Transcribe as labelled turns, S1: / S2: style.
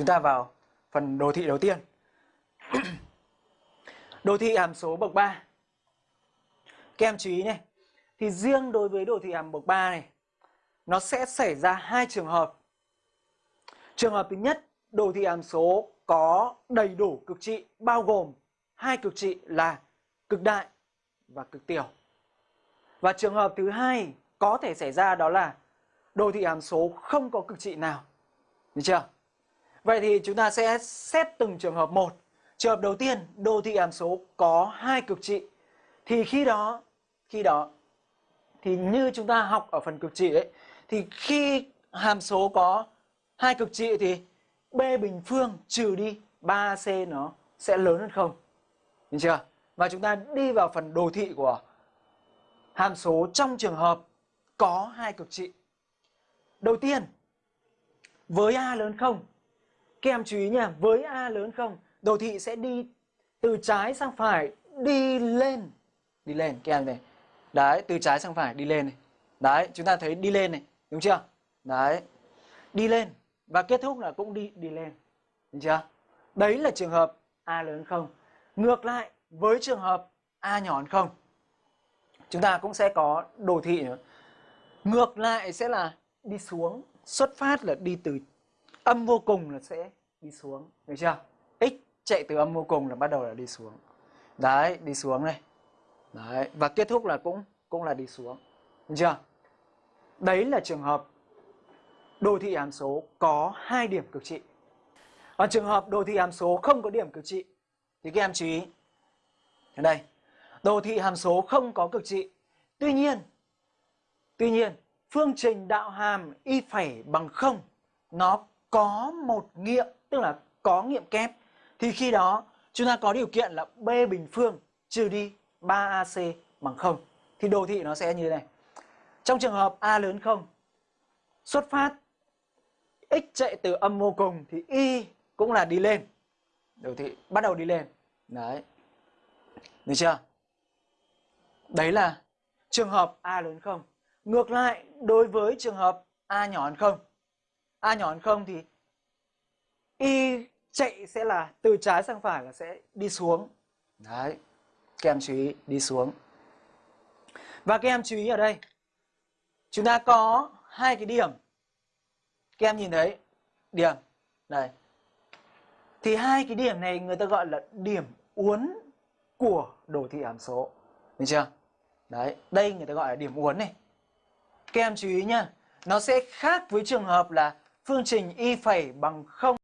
S1: chúng ta vào phần đồ thị đầu tiên. đồ thị hàm số bậc 3. Các em chú ý này, thì riêng đối với đồ thị hàm bậc 3 này, nó sẽ xảy ra hai trường hợp. Trường hợp thứ nhất, đồ thị hàm số có đầy đủ cực trị bao gồm hai cực trị là cực đại và cực tiểu. Và trường hợp thứ hai có thể xảy ra đó là đồ thị hàm số không có cực trị nào. Được chưa? Vậy thì chúng ta sẽ xét từng trường hợp một. Trường hợp đầu tiên, đồ thị hàm số có hai cực trị. Thì khi đó, khi đó thì như chúng ta học ở phần cực trị ấy thì khi hàm số có hai cực trị thì b bình phương trừ đi 3c nó sẽ lớn hơn không. Được chưa? Và chúng ta đi vào phần đồ thị của hàm số trong trường hợp có hai cực trị. Đầu tiên, với A lớn không, các em chú ý nha, với A lớn không, đồ thị sẽ đi từ trái sang phải, đi lên. Đi lên, các em này. Đấy, từ trái sang phải, đi lên này. Đấy, chúng ta thấy đi lên này, đúng chưa? Đấy, đi lên. Và kết thúc là cũng đi đi lên. Đúng chưa? Đấy là trường hợp A lớn không. Ngược lại, với trường hợp A nhỏ hơn không, chúng ta cũng sẽ có đồ thị nữa. Ngược lại sẽ là đi xuống, xuất phát là đi từ âm vô cùng là sẽ đi xuống, được chưa? X chạy từ âm vô cùng là bắt đầu là đi xuống. Đấy, đi xuống này. Đấy, và kết thúc là cũng cũng là đi xuống. Được chưa? Đấy là trường hợp đồ thị hàm số có hai điểm cực trị. Còn trường hợp đồ thị hàm số không có điểm cực trị thì các em chú ý. Ở đây, đồ thị hàm số không có cực trị. Tuy nhiên, tuy nhiên phương trình đạo hàm y phẩy bằng không nó có một nghiệm tức là có nghiệm kép thì khi đó chúng ta có điều kiện là b bình phương trừ đi 3ac bằng không. Thì đồ thị nó sẽ như thế này. Trong trường hợp a lớn không xuất phát x chạy từ âm vô cùng thì y cũng là đi lên. Đồ thị bắt đầu đi lên. Đấy. Được chưa? Đấy là trường hợp a lớn không. Ngược lại, đối với trường hợp A nhỏ hơn không, A nhỏ hơn không thì Y chạy sẽ là từ trái sang phải là sẽ đi xuống. Đấy, các em chú ý đi xuống. Và các em chú ý ở đây, chúng ta có hai cái điểm. Các em nhìn thấy điểm, đây. Thì hai cái điểm này người ta gọi là điểm uốn của đồ thị hàm số. Được chưa? Đấy, đây người ta gọi là điểm uốn này. Các em chú ý nhá, nó sẽ khác với trường hợp là phương trình y phẩy bằng 0